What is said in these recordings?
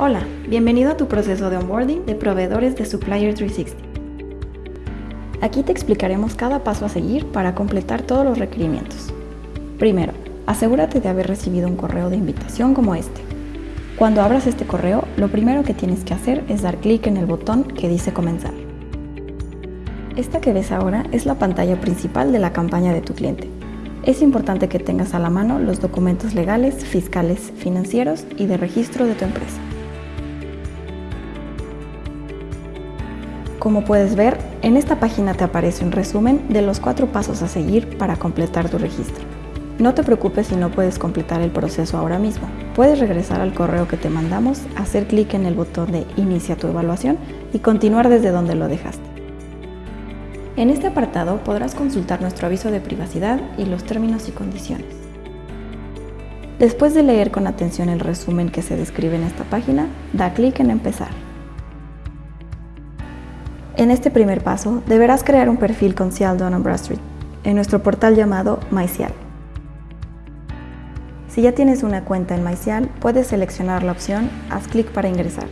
Hola, bienvenido a tu proceso de onboarding de proveedores de Supplier 360. Aquí te explicaremos cada paso a seguir para completar todos los requerimientos. Primero, asegúrate de haber recibido un correo de invitación como este. Cuando abras este correo, lo primero que tienes que hacer es dar clic en el botón que dice comenzar. Esta que ves ahora es la pantalla principal de la campaña de tu cliente. Es importante que tengas a la mano los documentos legales, fiscales, financieros y de registro de tu empresa. Como puedes ver, en esta página te aparece un resumen de los cuatro pasos a seguir para completar tu registro. No te preocupes si no puedes completar el proceso ahora mismo. Puedes regresar al correo que te mandamos, hacer clic en el botón de Inicia tu evaluación y continuar desde donde lo dejaste. En este apartado podrás consultar nuestro aviso de privacidad y los términos y condiciones. Después de leer con atención el resumen que se describe en esta página, da clic en Empezar. En este primer paso, deberás crear un perfil con Cial Dun Bradstreet en nuestro portal llamado MyCial. Si ya tienes una cuenta en MyCial, puedes seleccionar la opción Haz clic para ingresar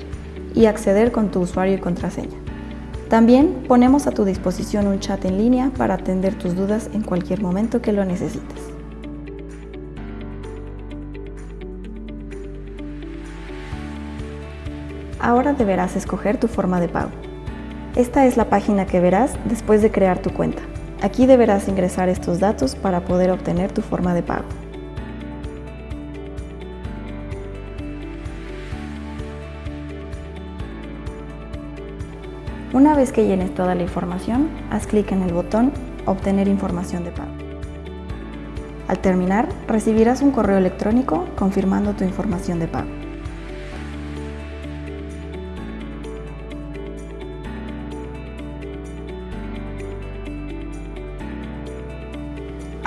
y acceder con tu usuario y contraseña. También ponemos a tu disposición un chat en línea para atender tus dudas en cualquier momento que lo necesites. Ahora deberás escoger tu forma de pago. Esta es la página que verás después de crear tu cuenta. Aquí deberás ingresar estos datos para poder obtener tu forma de pago. Una vez que llenes toda la información, haz clic en el botón Obtener información de pago. Al terminar, recibirás un correo electrónico confirmando tu información de pago.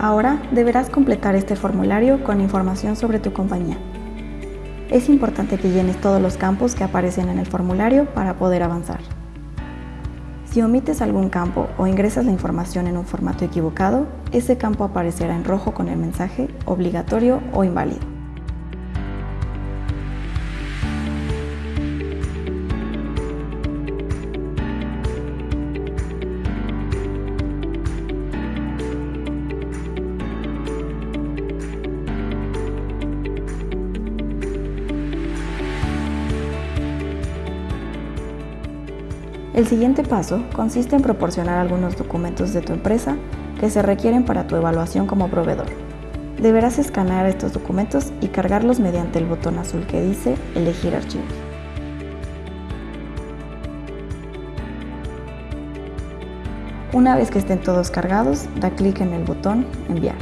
Ahora deberás completar este formulario con información sobre tu compañía. Es importante que llenes todos los campos que aparecen en el formulario para poder avanzar. Si omites algún campo o ingresas la información en un formato equivocado, ese campo aparecerá en rojo con el mensaje obligatorio o inválido. El siguiente paso consiste en proporcionar algunos documentos de tu empresa que se requieren para tu evaluación como proveedor. Deberás escanear estos documentos y cargarlos mediante el botón azul que dice Elegir archivos. Una vez que estén todos cargados, da clic en el botón Enviar.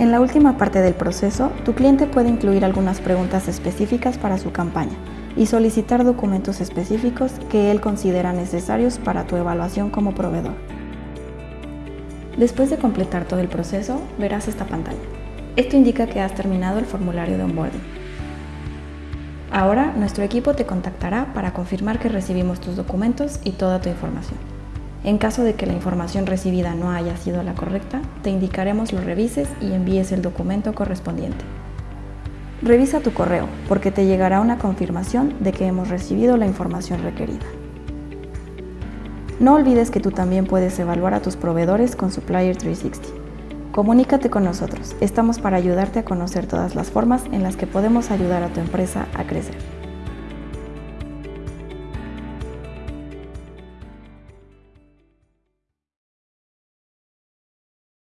En la última parte del proceso, tu cliente puede incluir algunas preguntas específicas para su campaña, y solicitar documentos específicos que él considera necesarios para tu evaluación como proveedor. Después de completar todo el proceso, verás esta pantalla. Esto indica que has terminado el formulario de onboarding. Ahora, nuestro equipo te contactará para confirmar que recibimos tus documentos y toda tu información. En caso de que la información recibida no haya sido la correcta, te indicaremos lo revises y envíes el documento correspondiente. Revisa tu correo porque te llegará una confirmación de que hemos recibido la información requerida. No olvides que tú también puedes evaluar a tus proveedores con Supplier 360. Comunícate con nosotros, estamos para ayudarte a conocer todas las formas en las que podemos ayudar a tu empresa a crecer.